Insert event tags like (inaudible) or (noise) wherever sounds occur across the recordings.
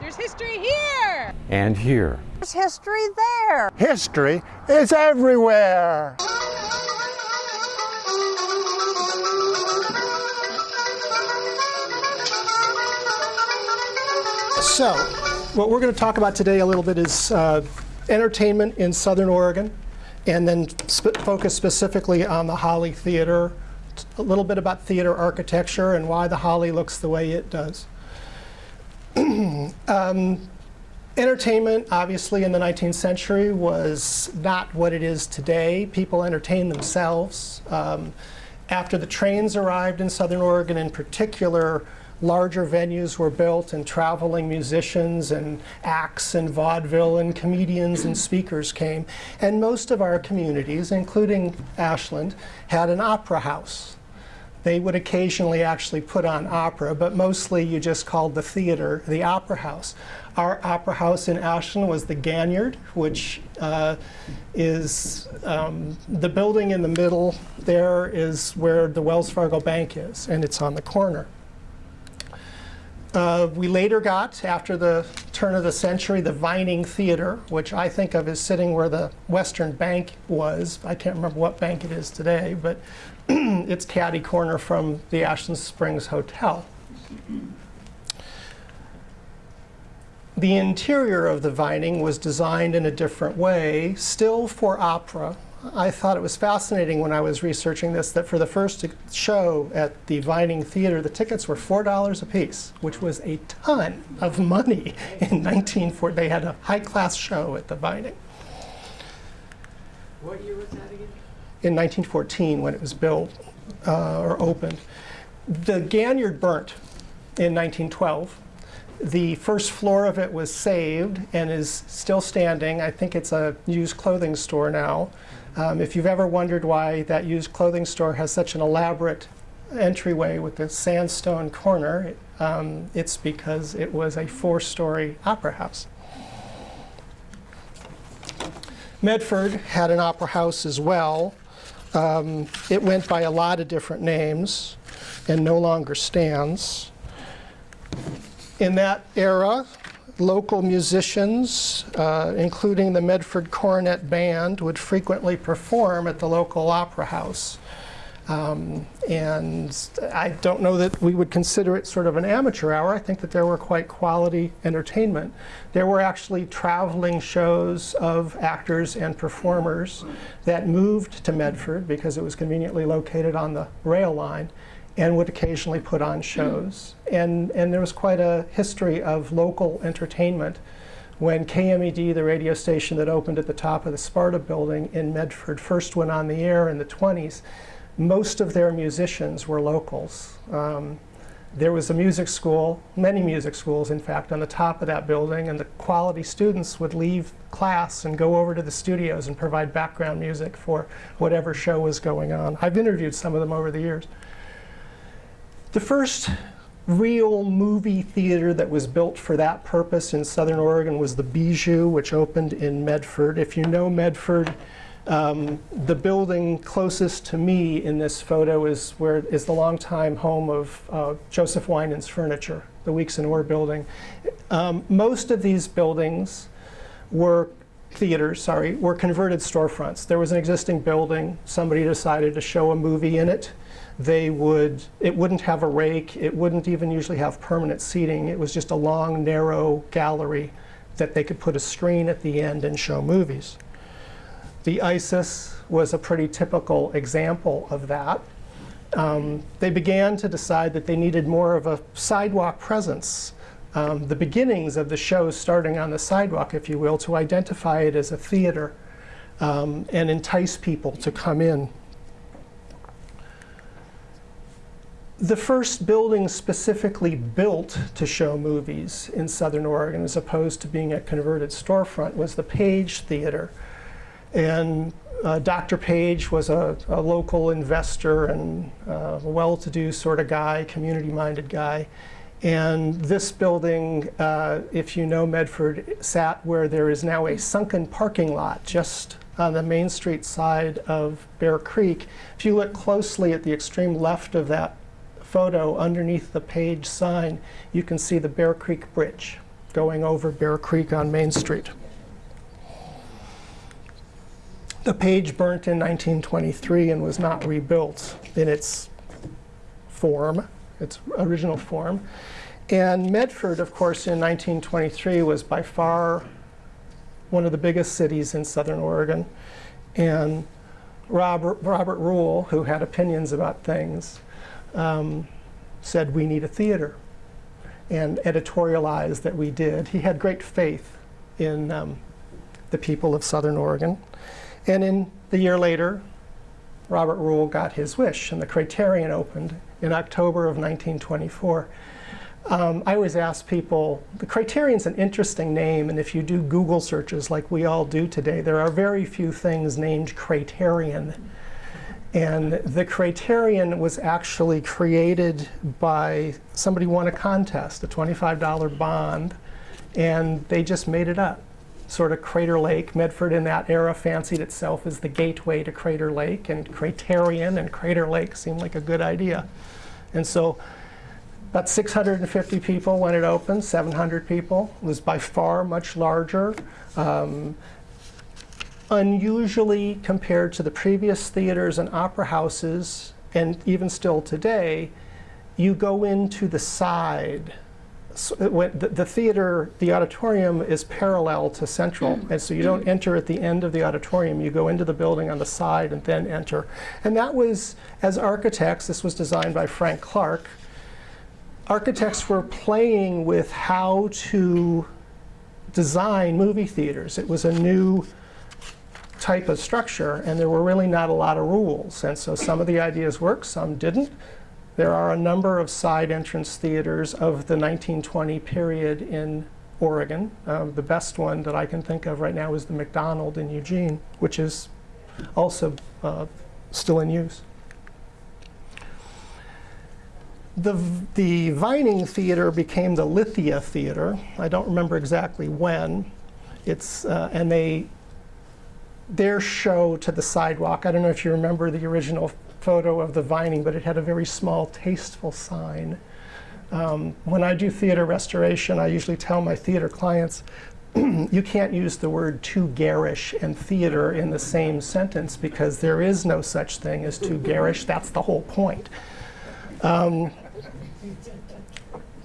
There's history here! And here. There's history there. History is everywhere. So, what we're going to talk about today a little bit is uh, entertainment in Southern Oregon, and then sp focus specifically on the Holly Theater, a little bit about theater architecture and why the Holly looks the way it does. (clears throat) um, entertainment, obviously, in the 19th century was not what it is today. People entertained themselves. Um, after the trains arrived in Southern Oregon in particular, larger venues were built and traveling musicians and acts and vaudeville and comedians and speakers came. And most of our communities, including Ashland, had an opera house. They would occasionally actually put on opera, but mostly you just called the theater the opera house. Our opera house in Ashland was the Ganiard, which uh, is um, the building in the middle there is where the Wells Fargo Bank is, and it's on the corner. Uh, we later got, after the turn of the century, the Vining Theater, which I think of as sitting where the Western Bank was. I can't remember what bank it is today, but (clears throat) it's caddy corner from the Ashland Springs Hotel. The interior of the Vining was designed in a different way, still for opera, I thought it was fascinating when I was researching this that for the first show at the Vining Theater, the tickets were $4 a piece, which was a ton of money (laughs) in 1940. They had a high-class show at the Vining. What year was that again? In 1914 when it was built uh, or opened. The Ganiard burnt in 1912. The first floor of it was saved and is still standing. I think it's a used clothing store now. Um, if you've ever wondered why that used clothing store has such an elaborate entryway with the sandstone corner, um, it's because it was a four-story opera house. Medford had an opera house as well. Um, it went by a lot of different names and no longer stands. In that era, local musicians, uh, including the Medford Cornet Band, would frequently perform at the local opera house. Um, and I don't know that we would consider it sort of an amateur hour. I think that there were quite quality entertainment. There were actually traveling shows of actors and performers that moved to Medford because it was conveniently located on the rail line and would occasionally put on shows. And, and there was quite a history of local entertainment. When KMED, the radio station that opened at the top of the Sparta building in Medford, first went on the air in the 20s, most of their musicians were locals. Um, there was a music school, many music schools in fact, on the top of that building and the quality students would leave class and go over to the studios and provide background music for whatever show was going on. I've interviewed some of them over the years. The first real movie theater that was built for that purpose in Southern Oregon was the Bijou, which opened in Medford. If you know Medford, um, the building closest to me in this photo is where is the longtime home of uh, Joseph Winans Furniture, the Weeks and Orr building. Um, most of these buildings were theaters, sorry, were converted storefronts. There was an existing building. Somebody decided to show a movie in it they would, it wouldn't have a rake, it wouldn't even usually have permanent seating. It was just a long, narrow gallery that they could put a screen at the end and show movies. The ISIS was a pretty typical example of that. Um, they began to decide that they needed more of a sidewalk presence. Um, the beginnings of the show starting on the sidewalk, if you will, to identify it as a theater um, and entice people to come in the first building specifically built to show movies in Southern Oregon, as opposed to being a converted storefront, was the Page Theater. And uh, Dr. Page was a, a local investor and uh, well-to-do sort of guy, community-minded guy. And this building, uh, if you know Medford, sat where there is now a sunken parking lot just on the Main Street side of Bear Creek. If you look closely at the extreme left of that photo underneath the page sign, you can see the Bear Creek Bridge going over Bear Creek on Main Street. The page burnt in 1923 and was not rebuilt in its form, its original form. And Medford, of course, in 1923 was by far one of the biggest cities in southern Oregon. And Robert, Robert Ruhl, who had opinions about things, um, said we need a theater and editorialized that we did. He had great faith in um, the people of southern Oregon. And in the year later, Robert Ruhl got his wish and the Criterion opened in October of 1924. Um, I always ask people, the Criterion's an interesting name, and if you do Google searches like we all do today, there are very few things named Criterion. And the Criterion was actually created by somebody won a contest, a $25 bond, and they just made it up. Sort of Crater Lake, Medford in that era fancied itself as the gateway to Crater Lake, and Criterion and Crater Lake seemed like a good idea. And so about 650 people when it opened, 700 people. It was by far much larger. Um, unusually compared to the previous theaters and opera houses, and even still today, you go into the side. The, the, theater, the auditorium is parallel to central, mm. and so you don't mm. enter at the end of the auditorium. You go into the building on the side and then enter. And that was, as architects, this was designed by Frank Clark. Architects were playing with how to design movie theaters. It was a new type of structure, and there were really not a lot of rules. And so some of the ideas worked, some didn't. There are a number of side entrance theaters of the 1920 period in Oregon. Um, the best one that I can think of right now is the McDonald in Eugene, which is also uh, still in use. The, the Vining Theater became the Lithia Theater. I don't remember exactly when. It's, uh, and they their show to the sidewalk. I don't know if you remember the original photo of the vining, but it had a very small, tasteful sign. Um, when I do theater restoration, I usually tell my theater clients, (clears throat) you can't use the word too garish and theater in the same sentence because there is no such thing as too garish. That's the whole point. Um,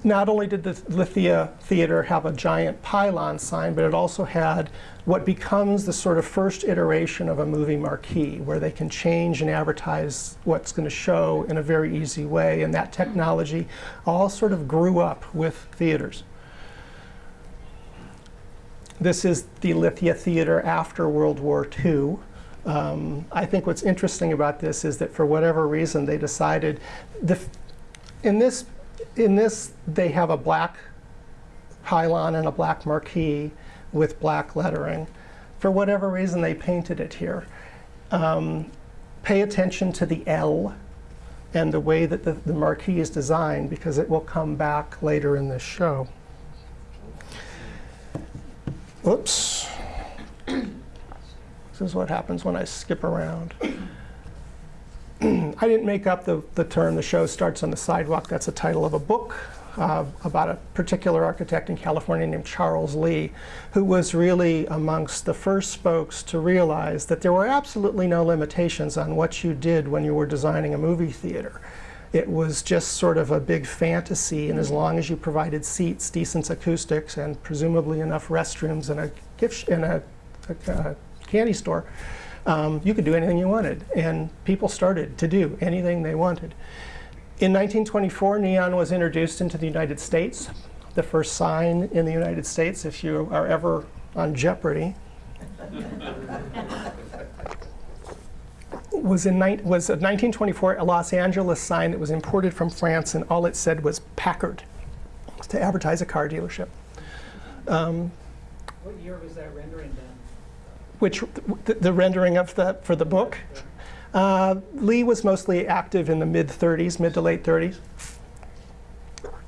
not only did the Lithia Theater have a giant pylon sign, but it also had what becomes the sort of first iteration of a movie marquee, where they can change and advertise what's going to show in a very easy way. And that technology all sort of grew up with theaters. This is the Lithia Theater after World War II. Um, I think what's interesting about this is that for whatever reason they decided, the, in this in this, they have a black pylon and a black marquee with black lettering. For whatever reason, they painted it here. Um, pay attention to the L and the way that the, the marquee is designed because it will come back later in this show. Oops. (coughs) This is what happens when I skip around. (clears throat) I didn't make up the, the term, the show starts on the sidewalk. That's the title of a book uh, about a particular architect in California named Charles Lee, who was really amongst the first folks to realize that there were absolutely no limitations on what you did when you were designing a movie theater. It was just sort of a big fantasy, and as long as you provided seats, decent acoustics, and presumably enough restrooms and a gift and a, a, a candy store, um, you could do anything you wanted. And people started to do anything they wanted. In 1924, neon was introduced into the United States. The first sign in the United States, if you are ever on Jeopardy, (laughs) was, in was a 1924 a Los Angeles sign that was imported from France, and all it said was Packard to advertise a car dealership. Um, what year was that rendering done? Which the, the rendering of the for the book. Uh, Lee was mostly active in the mid 30s, mid to late 30s.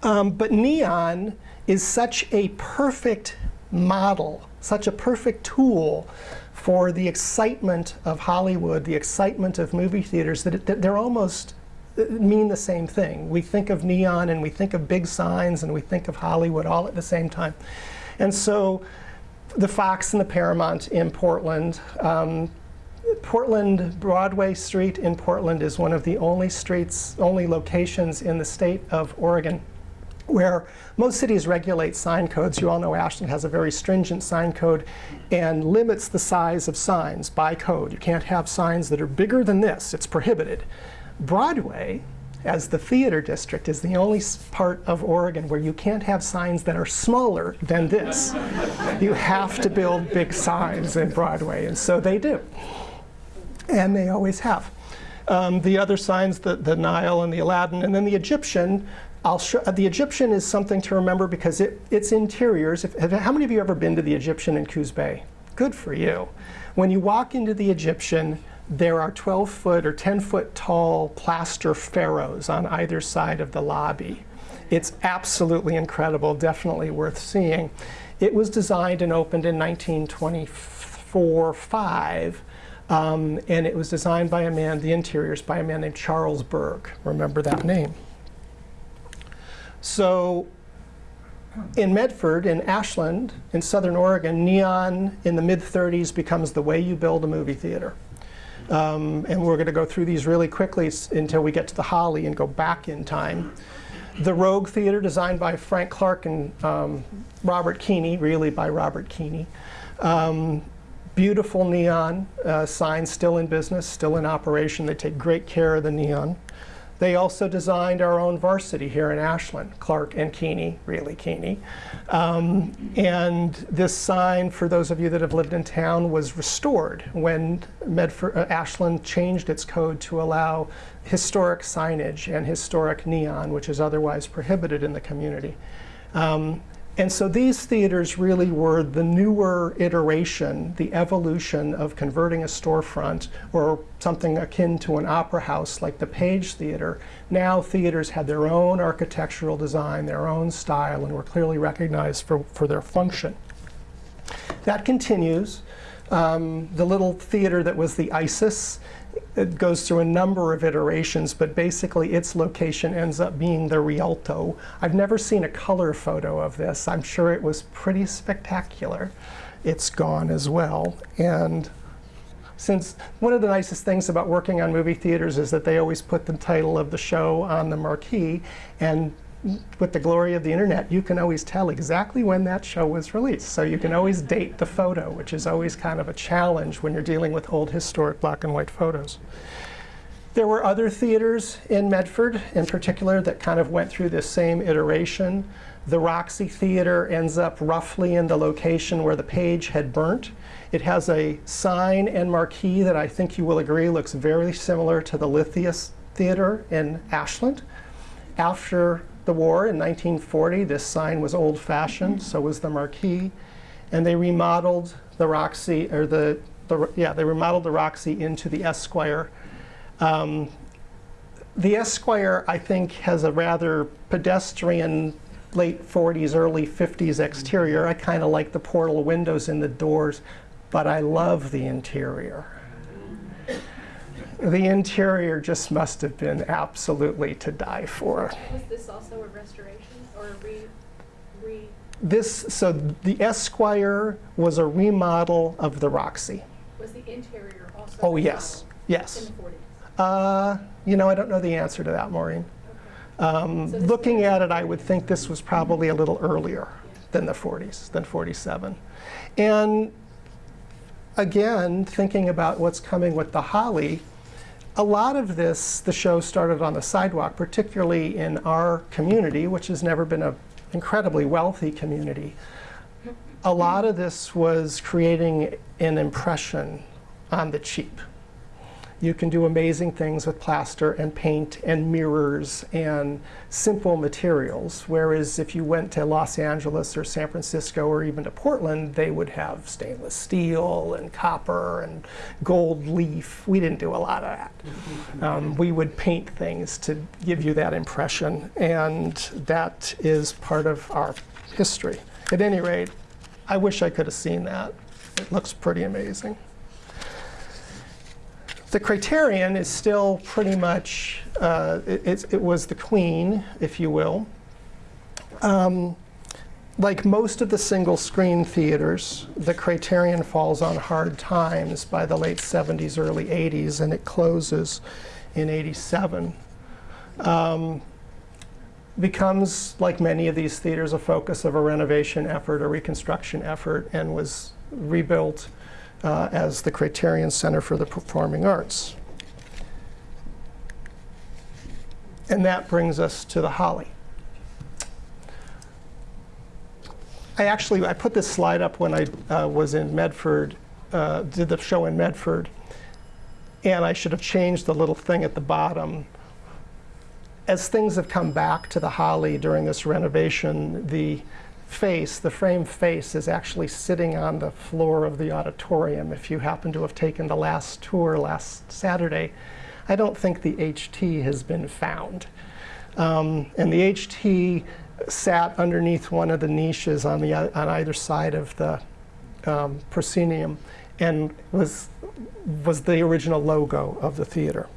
Um, but neon is such a perfect model, such a perfect tool for the excitement of Hollywood, the excitement of movie theaters, that, it, that they're almost uh, mean the same thing. We think of neon and we think of big signs and we think of Hollywood all at the same time. And so the Fox and the Paramount in Portland. Um, Portland, Broadway Street in Portland is one of the only streets, only locations in the state of Oregon where most cities regulate sign codes. You all know Ashland has a very stringent sign code and limits the size of signs by code. You can't have signs that are bigger than this. It's prohibited. Broadway, as the theater district, is the only part of Oregon where you can't have signs that are smaller than this. you have to build big signs in Broadway, and so they do. And they always have. Um, the other signs, the, the Nile and the Aladdin, and then the Egyptian. Uh, the Egyptian is something to remember because it, its interiors. If, have- how many of you ever been to the Egyptian in Coos Bay? Good for you. When you walk into the Egyptian, there are 12 foot or 10 foot tall plaster pharaohs on either side of the lobby. It's absolutely incredible, definitely worth seeing. It was designed and opened in 1924 5. Um, and it was designed by a man, the interiors, by a man named Charles Berg. Remember that name. So in Medford, in Ashland, in southern Oregon, neon in the mid 30s becomes the way you build a movie theater. Um, and we're going to go through these really quickly until we get to the Holly and go back in time. The Rogue Theater, designed by Frank Clark and um, Robert Keeney, really by Robert Keeney. Um, beautiful neon uh, signs, still in business, still in operation. They take great care of the neon. They also designed our own varsity here in Ashland, Clark and Keeney, really Keeney. Um, and this sign, for those of you that have lived in town, was restored when Medford, uh, Ashland changed its code to allow historic signage and historic neon, which is otherwise prohibited in the community. Um, and so these theaters really were the newer iteration, the evolution of converting a storefront or something akin to an opera house like the Page Theater. Now theaters had their own architectural design, their own style, and were clearly recognized for, for their function. That continues. Um, the little theater that was the ISIS, it goes through a number of iterations, but basically its location ends up being the Rialto. I've never seen a color photo of this. I'm sure it was pretty spectacular. It's gone as well. And since one of the nicest things about working on movie theaters is that they always put the title of the show on the marquee, and with the glory of the internet, you can always tell exactly when that show was released. So you can always date the photo, which is always kind of a challenge when you're dealing with old historic black and white photos. There were other theaters in Medford, in particular, that kind of went through this same iteration. The Roxy Theater ends up roughly in the location where the page had burnt. It has a sign and marquee that I think you will agree looks very similar to the Lithia Theater in Ashland. After the war in 1940, this sign was old-fashioned, so was the marquee, and they remodeled the Roxy, or the, the yeah, they remodeled the Roxy into the Esquire. Um, the Esquire, I think, has a rather pedestrian late 40s, early 50s exterior. I kind of like the portal windows in the doors, but I love the interior. The interior just must have been absolutely to die for. Was this also a restoration or a re, re, This, so the Esquire was a remodel of the Roxy. was the interior also? Oh, yes, yes. In the forties? Uh, you know, I don't know the answer to that, Maureen. Um, So looking at it, I would think this was probably a little earlier than the 40s, than 47. And again, thinking about what's coming with the Holly, a lot of this, the show started on the sidewalk, particularly in our community, which has never been an incredibly wealthy community. A lot of this was creating an impression on the cheap. You can do amazing things with plaster and paint and mirrors and simple materials. Whereas if you went to Los Angeles or San Francisco or even to Portland, they would have stainless steel and copper and gold leaf. We didn't do a lot of that. Um, we would paint things to give you that impression, and that is part of our history. At any rate, I wish I could have seen that. It looks pretty amazing. The criterion is still pretty much, uh, it, it was the queen, if you will. Um, like most of the single screen theaters, the Criterion falls on hard times by the late 70s, early 80s, and it closes in 87. Um, becomes, like many of these theaters, a focus of a renovation effort, a reconstruction effort, and was rebuilt uh, as the Criterion Center for the Performing Arts. And that brings us to the Holly. I actually, I put this slide up when I uh, was in Medford, uh, did the show in Medford. And I should have changed the little thing at the bottom. As things have come back to the Holly during this renovation, the face, the frame face, is actually sitting on the floor of the auditorium. If you happen to have taken the last tour last Saturday, I don't think the HT has been found. Um, and the HT sat underneath one of the niches on, the, on either side of the um, proscenium and was, was the original logo of the theater.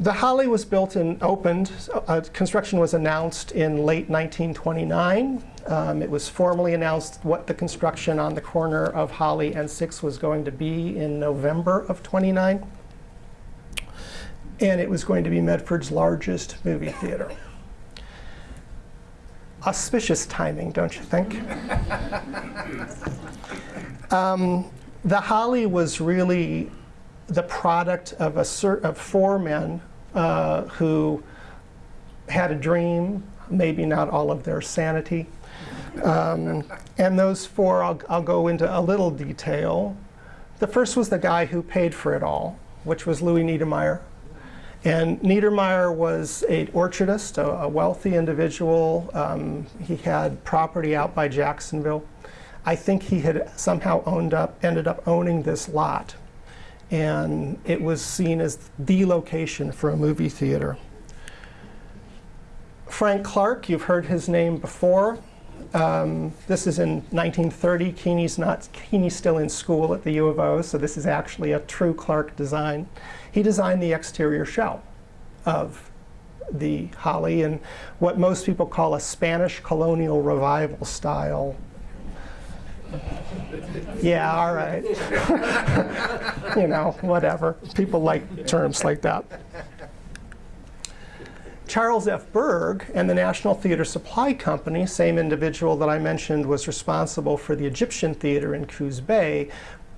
The Holly was built and opened, uh, construction was announced in late 1929. Um, it was formally announced what the construction on the corner of Holly and 6 was going to be in November of 29. And it was going to be Medford's largest movie theater. Auspicious timing, don't you think? (laughs) um, the Holly was really the product of, of four men uh, who had a dream, maybe not all of their sanity. Um, and those four, I'll, I'll go into a little detail. The first was the guy who paid for it all, which was Louis Niedermeyer. And Niedermeyer was an orchardist, a, a wealthy individual. Um, he had property out by Jacksonville. I think he had somehow owned up, ended up owning this lot. And it was seen as the location for a movie theater. Frank Clark, you've heard his name before. Um, this is in 1930. Keeney's, not, Keeney's still in school at the U of O, so this is actually a true Clark design. He designed the exterior shell of the Holly in what most people call a Spanish colonial revival style. Yeah, all right. (laughs) you know, whatever. People like terms like that. Charles F. Berg and the National Theater Supply Company, same individual that I mentioned was responsible for the Egyptian Theater in Coos Bay,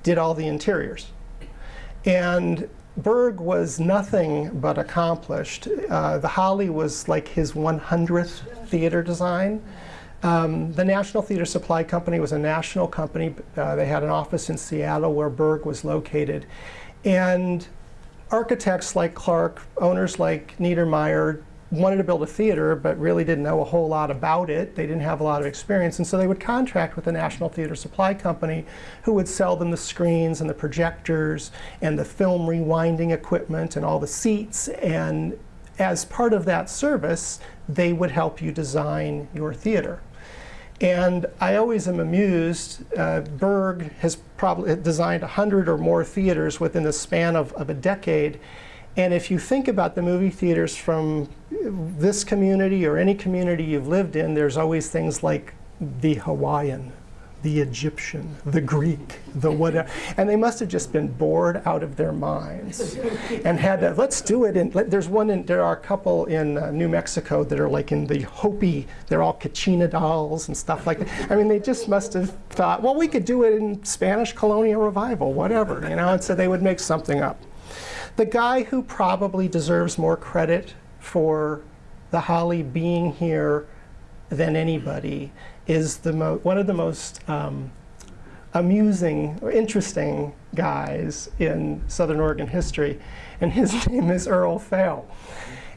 did all the interiors. And Berg was nothing but accomplished. Uh, the Holly was like his 100th theater design. Um, the National Theater Supply Company was a national company. Uh, they had an office in Seattle where Berg was located. And architects like Clark, owners like Niedermeyer, wanted to build a theater but really didn't know a whole lot about it. They didn't have a lot of experience. And so they would contract with the National Theater Supply Company who would sell them the screens and the projectors and the film rewinding equipment and all the seats. And as part of that service, they would help you design your theater. And I always am amused. Uh, Berg has probably designed 100 or more theaters within the span of, of a decade. And if you think about the movie theaters from this community or any community you've lived in, there's always things like the Hawaiian, the Egyptian, the Greek, the whatever. And they must have just been bored out of their minds and had to, let's do it. And there's one, in, there are a couple in uh, New Mexico that are like in the Hopi, they're all Kachina dolls and stuff like that. I mean, they just must have thought, well, we could do it in Spanish colonial revival, whatever, you know, and so they would make something up. The guy who probably deserves more credit for the Holly being here than anybody is the one of the most um, amusing or interesting guys in Southern Oregon history, and his (laughs) name is Earl Fehl.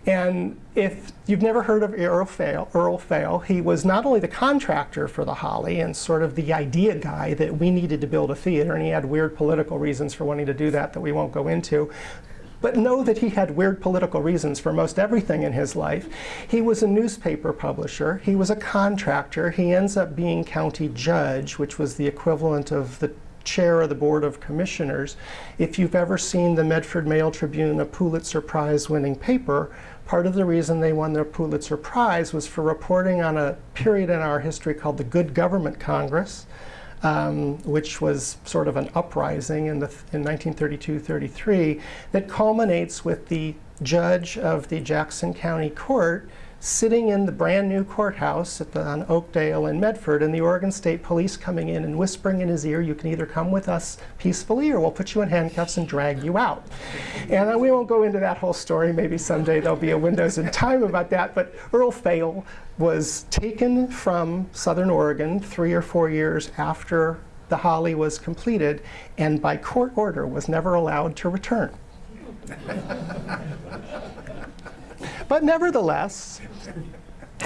And if you've never heard of Earl Fehl, Earl Fehl, he was not only the contractor for the Holly and sort of the idea guy that we needed to build a theater, and he had weird political reasons for wanting to do that that we won't go into, but know that he had weird political reasons for most everything in his life. He was a newspaper publisher. He was a contractor. He ends up being county judge, which was the equivalent of the chair of the Board of Commissioners. If you've ever seen the Medford Mail Tribune, a Pulitzer Prize winning paper, Part of the reason they won their Pulitzer Prize was for reporting on a period in our history called the Good Government Congress, um, which was sort of an uprising in, the, in 1932-33 that culminates with the judge of the Jackson County Court sitting in the brand new courthouse at the, on Oakdale in Medford and the Oregon State Police coming in and whispering in his ear, you can either come with us peacefully or we'll put you in handcuffs and drag you out. And uh, we won't go into that whole story. Maybe someday there'll be a Windows in Time about that. But Earl Fehl was taken from Southern Oregon three or four years after the Holly was completed and by court order was never allowed to return. (laughs) But nevertheless,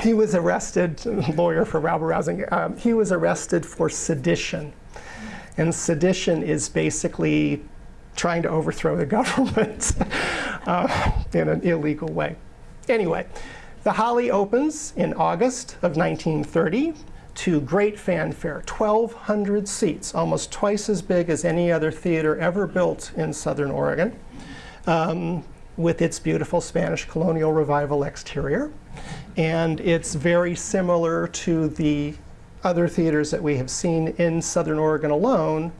he was arrested, lawyer for rabble rousing, um, he was arrested for sedition. And sedition is basically trying to overthrow the (laughs) government uh, in an illegal way. Anyway, the Holly opens in August of 1930 to great fanfare, 1,200 seats, almost twice as big as any other theater ever built in Southern Oregon. Um, with its beautiful Spanish colonial revival exterior. And it's very similar to the other theaters that we have seen in Southern Oregon alone,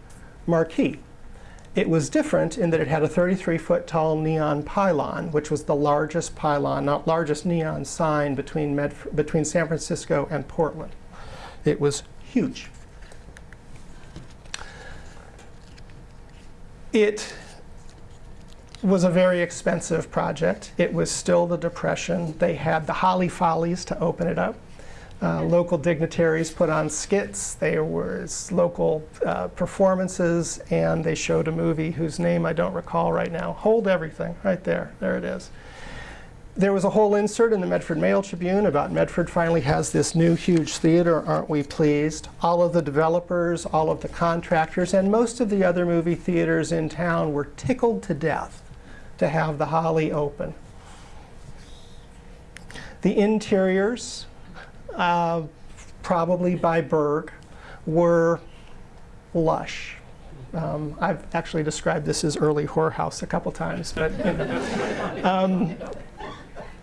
Marquee. It was different in that it had a 33-foot tall neon pylon, which was the largest pylon, not largest neon sign between, Medf between San Francisco and Portland. It was huge. It was a very expensive project. It was still the Depression. They had the Holly Follies to open it up. Uh, local dignitaries put on skits. There was local uh, performances, and they showed a movie whose name I don't recall right now. Hold Everything, right there. There it is. There was a whole insert in the Medford Mail Tribune about Medford finally has this new huge theater, aren't we pleased? All of the developers, all of the contractors, and most of the other movie theaters in town were tickled to death to have the Holly open. The interiors, uh, probably by Berg, were lush. Um, I've actually described this as early whorehouse a couple times, but you (laughs) know. um,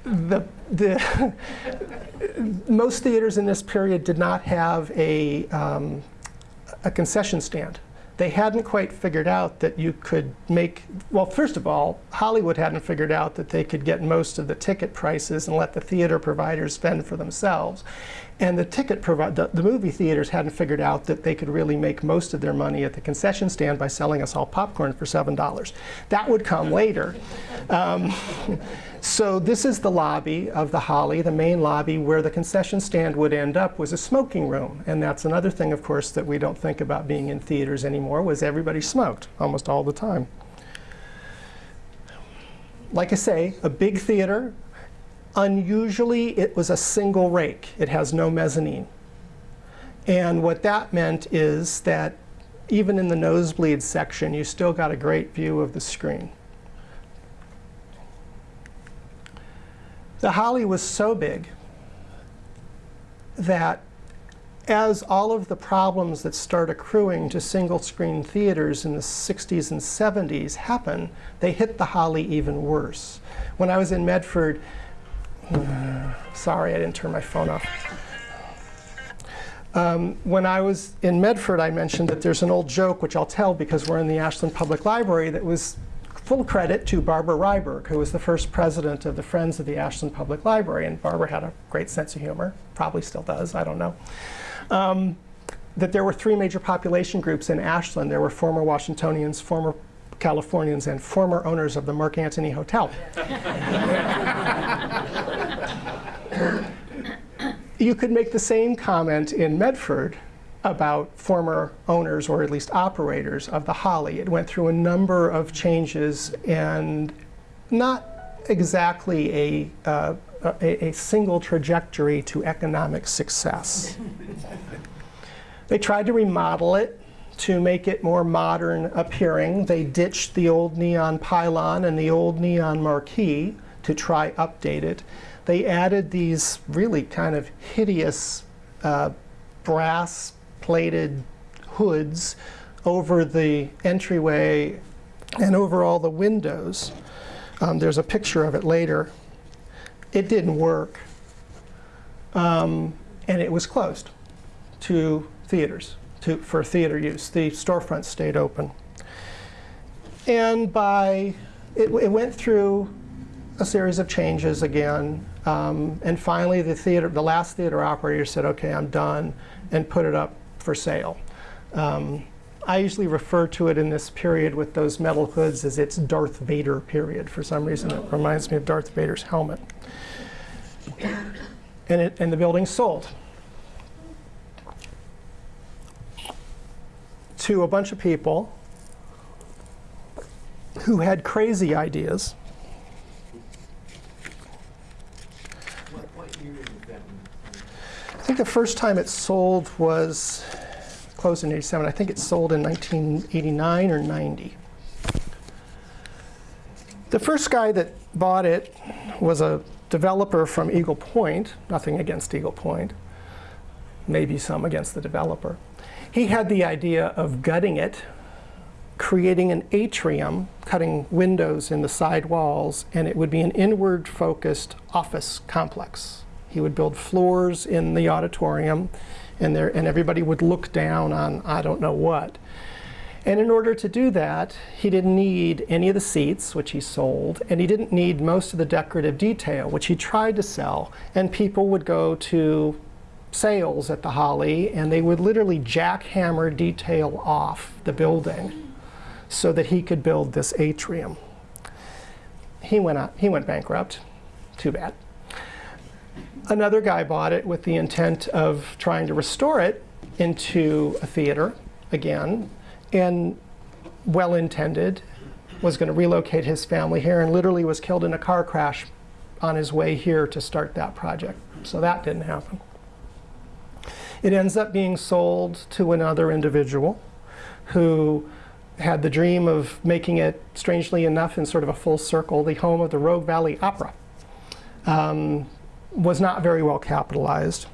the, the most theaters in this period did not have a, um, a concession stand they hadn't quite figured out that you could make, well, first of all, Hollywood hadn't figured out that they could get most of the ticket prices and let the theater providers spend for themselves. And the ticket the, the movie theaters hadn't figured out that they could really make most of their money at the concession stand by selling us all popcorn for $7. That would come later. Um, (laughs) so this is the lobby of the Holly, the main lobby where the concession stand would end up was a smoking room. And that's another thing, of course, that we don't think about being in theaters anymore was everybody smoked almost all the time. Like I say, a big theater, Unusually, it was a single rake. It has no mezzanine. And what that meant is that even in the nosebleed section, you still got a great view of the screen. The Holly was so big that as all of the problems that start accruing to single screen theaters in the 60s and 70s happen, they hit the Holly even worse. When I was in Medford, Sorry, I didn't turn my phone off. Um, when I was in Medford, I mentioned that there's an old joke, which I'll tell because we're in the Ashland Public Library, that was full credit to Barbara Ryberg, who was the first president of the Friends of the Ashland Public Library. And Barbara had a great sense of humor, probably still does, I don't know. Um, that there were three major population groups in Ashland. There were former Washingtonians, former Californians, and former owners of the Mark Antony Hotel. (laughs) you could make the same comment in Medford about former owners, or at least operators, of the Holly. It went through a number of changes and not exactly a, uh, a, a, single trajectory to economic success. they tried to remodel it to make it more modern appearing. They ditched the old neon pylon and the old neon marquee to try update it they added these really kind of hideous uh, brass plated hoods over the entryway and over all the windows. Um, there's a picture of it later. it didn't work. Um, and it was closed to theaters, to, for theater use. The storefront stayed open. And by, it, it went through a series of changes again. Um, and finally, the theater, the last theater operator said, "Okay, I'm done," and put it up for sale. Um, I usually refer to it in this period with those metal hoods as its Darth Vader period. For some reason, it reminds me of Darth Vader's helmet. And, it, and the building sold to a bunch of people who had crazy ideas. Think the first time it sold was closed in 87. I think it sold in 1989 or 90. The first guy that bought it was a developer from Eagle Point, nothing against Eagle Point, maybe some against the developer. He had the idea of gutting it, creating an atrium, cutting windows in the side walls, and it would be an inward focused office complex. He would build floors in the auditorium, and, there, and everybody would look down on I don't know what. And in order to do that, he didn't need any of the seats, which he sold, and he didn't need most of the decorative detail, which he tried to sell. And people would go to sales at the Holly, and they would literally jackhammer detail off the building so that he could build this atrium. He went, out, he went bankrupt. Too bad. Another guy bought it with the intent of trying to restore it into a theater again, and well intended, was going to relocate his family here and literally was killed in a car crash on his way here to start that project. So that didn't happen. It ends up being sold to another individual who had the dream of making it, strangely enough, in sort of a full circle, the home of the Rogue Valley Opera. Um, was not very well capitalized.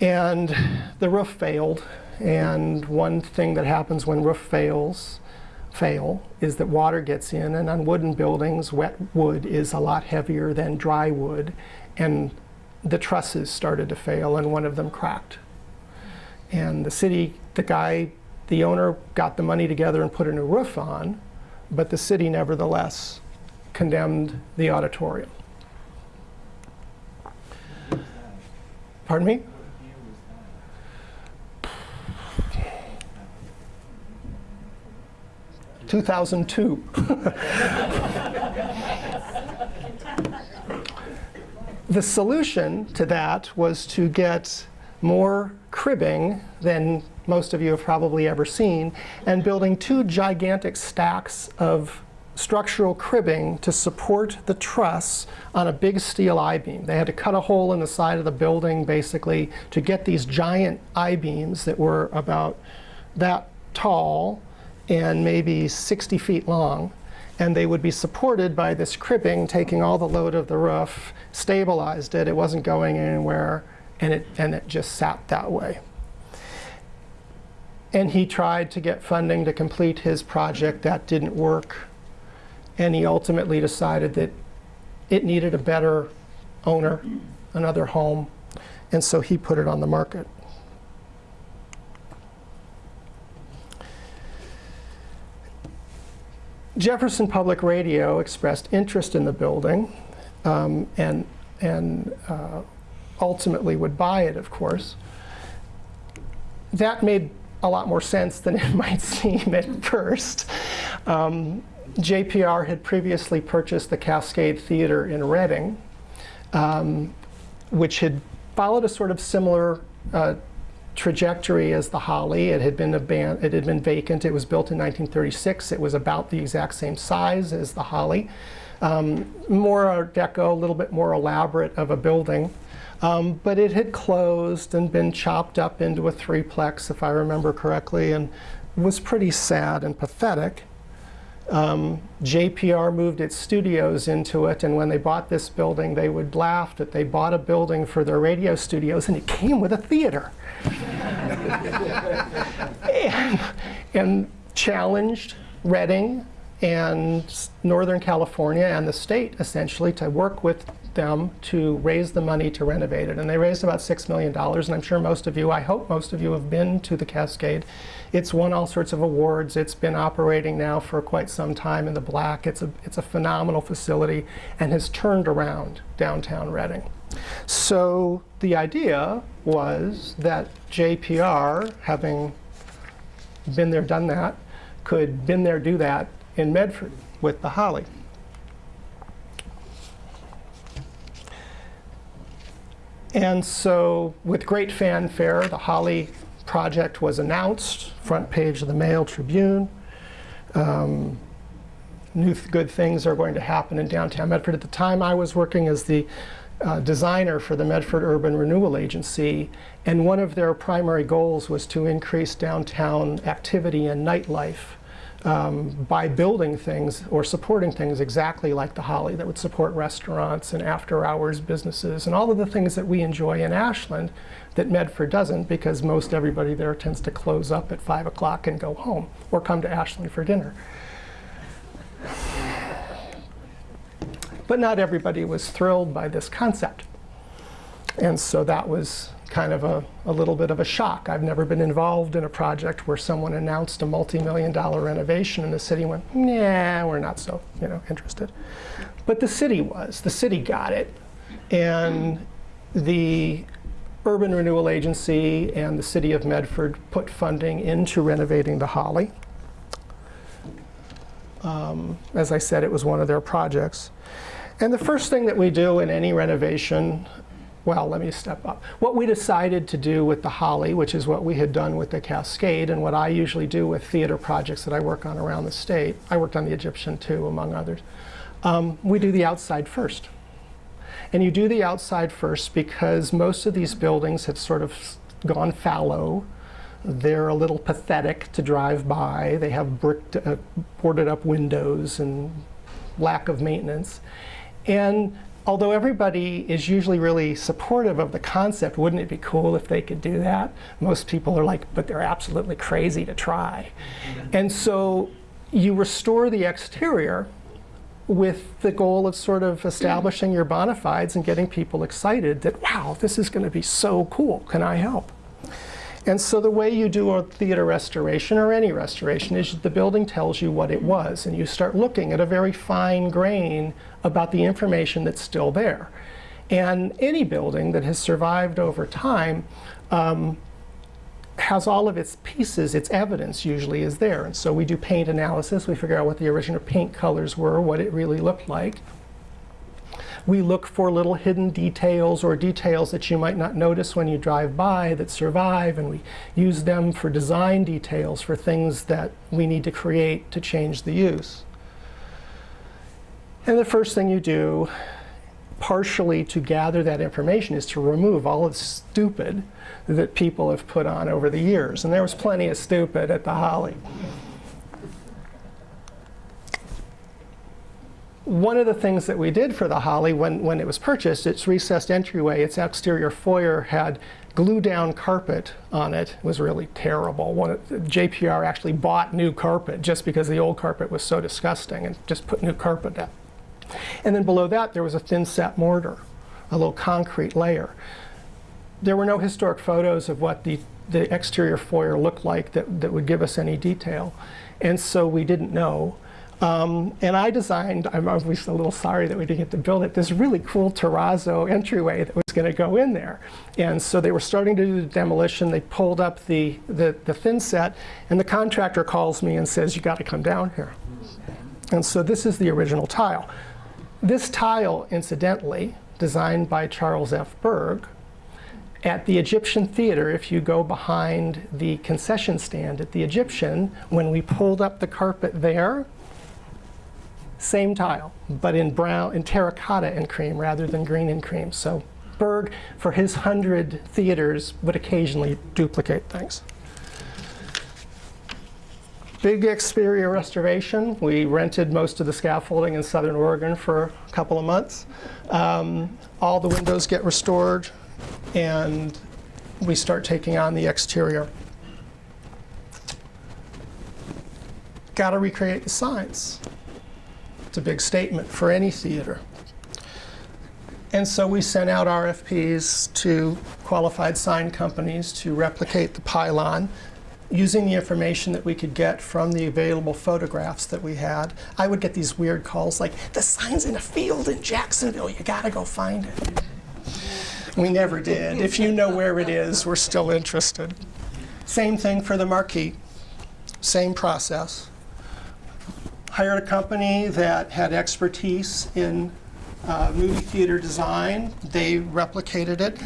And the roof failed. And one thing that happens when roof fails, fail, is that water gets in. And on wooden buildings, wet wood is a lot heavier than dry wood. And the trusses started to fail, and one of them cracked. And the city, the guy, the owner got the money together and put a new roof on, but the city nevertheless condemned the auditorium. Pardon me? 2002. the solution to that was to get more cribbing than most of you have probably ever seen, and building two gigantic stacks of structural cribbing to support the truss on a big steel I-beam. They had to cut a hole in the side of the building, basically, to get these giant I-beams that were about that tall and maybe 60 feet long. And they would be supported by this cribbing, taking all the load of the roof, stabilized it, it wasn't going anywhere, and it, and it just sat that way. And he tried to get funding to complete his project. That didn't work. And he ultimately decided that it needed a better owner, another home. And so he put it on the market. Jefferson Public Radio expressed interest in the building um, and, and uh, ultimately would buy it, of course. That made a lot more sense than it (laughs) might seem at first. Um, JPR had previously purchased the Cascade Theater in Redding, um, which had followed a sort of similar uh, trajectory as the Holly. It had been it had been vacant. It was built in 1936. It was about the exact same size as the Holly. Um, more Art Deco, a little bit more elaborate of a building. Um, but it had closed and been chopped up into a threeplex, if I remember correctly, and was pretty sad and pathetic. Um, JPR moved its studios into it, and when they bought this building, they would laugh that they bought a building for their radio studios, and it came with a theater. (laughs) and, and challenged Redding and Northern California and the state essentially to work with them to raise the money to renovate it. And they raised about $6 million. And I'm sure most of you, I hope most of you have been to the Cascade. It's won all sorts of awards. It's been operating now for quite some time in the black. It's a, it's a phenomenal facility and has turned around downtown Redding. So the idea was that JPR, having been there, done that, could been there, do that in Medford with the Holly. And so, with great fanfare, the Holly project was announced, front page of the Mail Tribune. Um, new th- good things are going to happen in downtown Medford. At the time, I was working as the uh, designer for the Medford Urban Renewal Agency, and one of their primary goals was to increase downtown activity and nightlife um, by building things or supporting things exactly like the Holly that would support restaurants and after-hours businesses and all of the things that we enjoy in Ashland that Medford doesn't because most everybody there tends to close up at 5 o'clock and go home or come to Ashland for dinner. But not everybody was thrilled by this concept. And so that was kind of a, a little bit of a shock. I've never been involved in a project where someone announced a multi-million dollar renovation and the city went, nah, we're not so you know, interested. But the city was. The city got it. And the Urban Renewal Agency and the city of Medford put funding into renovating the Holly. Um, as I said, it was one of their projects. And the first thing that we do in any renovation, well, let me step up. What we decided to do with the Holly, which is what we had done with the Cascade, and what I usually do with theater projects that I work on around the state, I worked on the Egyptian too, among others, um, we do the outside first. And you do the outside first because most of these buildings have sort of gone fallow. They're a little pathetic to drive by. They have bricked, uh, boarded up windows and lack of maintenance. And although everybody is usually really supportive of the concept, wouldn't it be cool if they could do that? Most people are like, but they're absolutely crazy to try. Mm-hmm. And so you restore the exterior with the goal of sort of establishing your bona fides and getting people excited that, wow, this is going to be so cool. Can I help? And so the way you do a theater restoration or any restoration is the building tells you what it was, and you start looking at a very fine grain about the information that's still there. And any building that has survived over time um, has all of its pieces, its evidence usually is there. And so we do paint analysis, we figure out what the original paint colors were, what it really looked like. We look for little hidden details or details that you might not notice when you drive by that survive, and we use them for design details for things that we need to create to change the use. And the first thing you do, partially to gather that information, is to remove all of the stupid that people have put on over the years. And there was plenty of stupid at the Holly. One of the things that we did for the Holly when, when it was purchased, its recessed entryway, its exterior foyer had glue down carpet on it. It was really terrible. One, JPR actually bought new carpet just because the old carpet was so disgusting and just put new carpet down. And then below that, there was a thin set mortar, a little concrete layer. There were no historic photos of what the, the exterior foyer looked like that, that would give us any detail. And so we didn't know. Um, and I designed, I'm obviously a little sorry that we didn't get to build it, this really cool terrazzo entryway that was going to go in there. And so they were starting to do the demolition. They pulled up the, the, the thin set, and the contractor calls me and says, you got to come down here. And so this is the original tile. This tile, incidentally, designed by Charles F. Berg, at the Egyptian Theater, if you go behind the concession stand at the Egyptian, when we pulled up the carpet there, same tile, but in brown, in terracotta and cream rather than green and cream. So Berg, for his hundred theaters, would occasionally duplicate things. Big exterior restoration. We rented most of the scaffolding in Southern Oregon for a couple of months. Um, all the windows get restored, and we start taking on the exterior. got to recreate the signs. It's a big statement for any theater. And so we sent out RFPs to qualified sign companies to replicate the pylon using the information that we could get from the available photographs that we had. I would get these weird calls like, the sign's in a field in Jacksonville, you gotta go find it. We never did. If you know where it is, we're still interested. Same thing for the marquee, same process. Hired a company that had expertise in uh, movie theater design. They replicated it.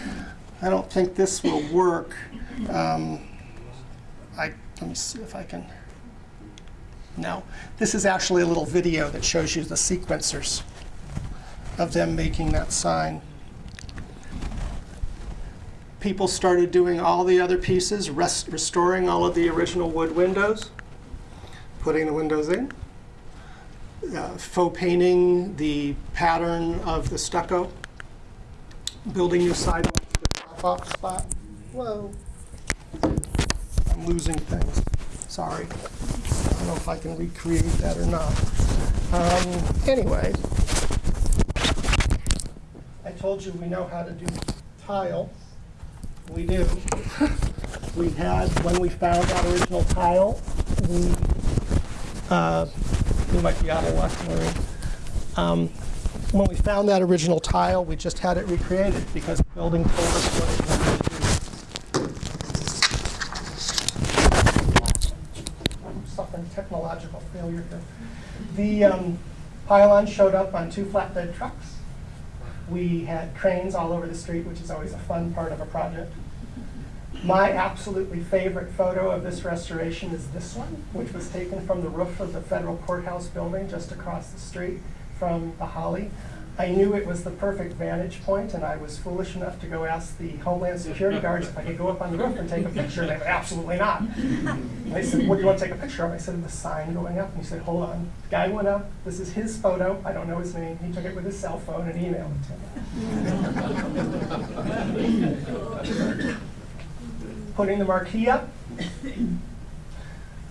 I don't think this will work. Um, I, let me see if I can. No. This is actually a little video that shows you the sequencers of them making that sign. People started doing all the other pieces, rest, restoring all of the original wood windows, putting the windows in, uh, faux painting the pattern of the stucco, building new sidewalks to drop-off spot. Whoa. I'm losing things. Sorry. I don't know if I can recreate that or not. Um, anyway, I told you we know how to do tile. We do. we had, when we found that original tile, we, uh, we might be out of luck, Maureen. Um, when we found that original tile, we just had it recreated because the building told us what it wanted to do. Suffering technological failure here. The um, pylon showed up on two flatbed trucks. We had cranes all over the street, which is always a fun part of a project. My absolutely favorite photo of this restoration is this one, which was taken from the roof of the federal courthouse building just across the street from the Holly. I knew it was the perfect vantage point, and I was foolish enough to go ask the Homeland Security guards if I could go up on the roof and take a picture. They said, absolutely not. And they said, what do you want to take a picture of? I said, the sign going up. And he said, hold on. Guy went up. This is his photo. I don't know his name. He took it with his cell phone and emailed it to me. (laughs) Putting the marquee up,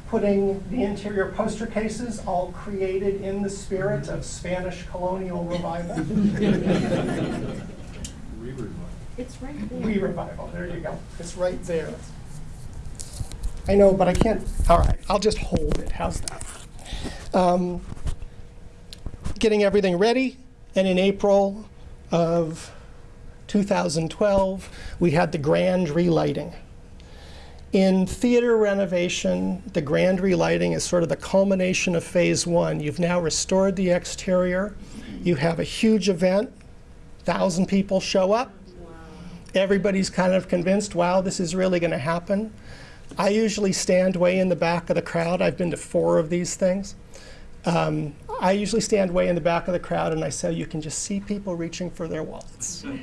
putting the interior poster cases, all created in the spirit of Spanish colonial revival. It's right there. Re-revival, there you go. It's right there. I know, but I can't, all right, I'll just hold it, how's that? Um, Getting everything ready, and in April of 2012, we had the grand relighting. In theater renovation, the grand relighting is sort of the culmination of phase one. You've now restored the exterior. You have a huge event. Thousand people show up. Everybody's kind of convinced, wow, this is really going to happen. I usually stand way in the back of the crowd. I've been to four of these things. Um, I usually stand way in the back of the crowd and I say, you can just see people reaching for their wallets. (laughs)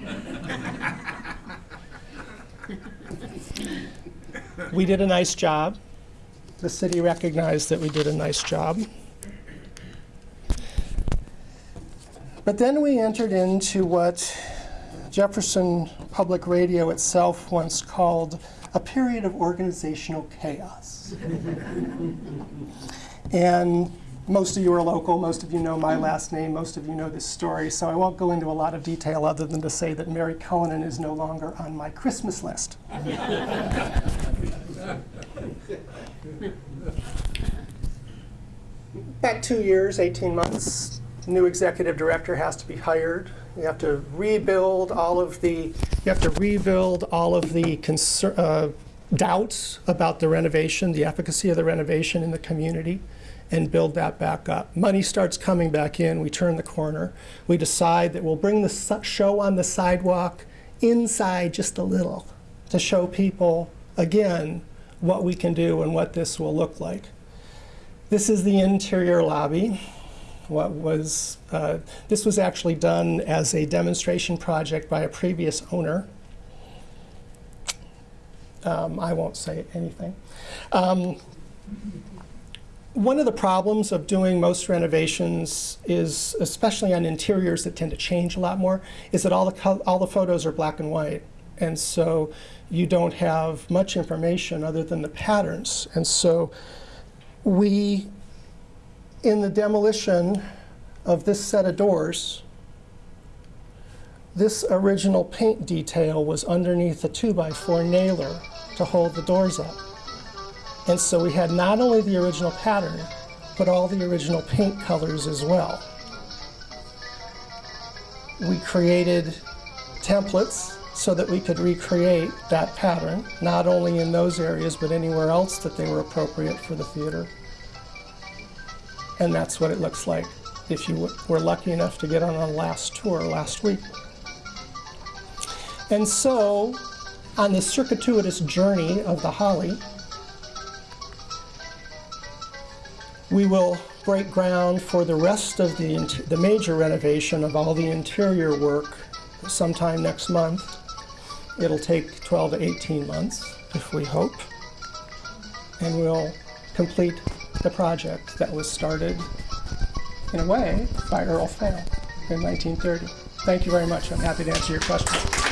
we did a nice job. The city recognized that we did a nice job. But then we entered into what Jefferson Public Radio itself once called a period of organizational chaos. (laughs) and most of you are local, most of you know my last name, most of you know this story, so I won't go into a lot of detail other than to say that Mary Cullinan is no longer on my Christmas list. About two years, 18 months, new executive director has to be hired. You have to rebuild all of the, you have to rebuild all of the uh, doubts about the renovation, the efficacy of the renovation in the community, and build that back up. Money starts coming back in, we turn the corner. We decide that we'll bring the show on the sidewalk inside just a little to show people, again, what we can do and what this will look like. This is the interior lobby. What was, uh, this was actually done as a demonstration project by a previous owner. Um, I won't say anything. Um, one of the problems of doing most renovations is, especially on interiors that tend to change a lot more, is that all the, all the photos are black and white. And so you don't have much information other than the patterns. And so we in the demolition of this set of doors, this original paint detail was underneath a 2x4 nailer to hold the doors up. And so we had not only the original pattern, but all the original paint colors as well. We created templates so that we could recreate that pattern, not only in those areas, but anywhere else that they were appropriate for the theater. And that's what it looks like if you were lucky enough to get on a last tour last week. And so, on the circuitous journey of the Holly, we will break ground for the rest of the, the major renovation of all the interior work sometime next month. It'll take 12 to 18 months, if we hope. And we'll complete the project that was started, in a way, by Earl Fehl in 1930. Thank you very much. I'm happy to answer your questions.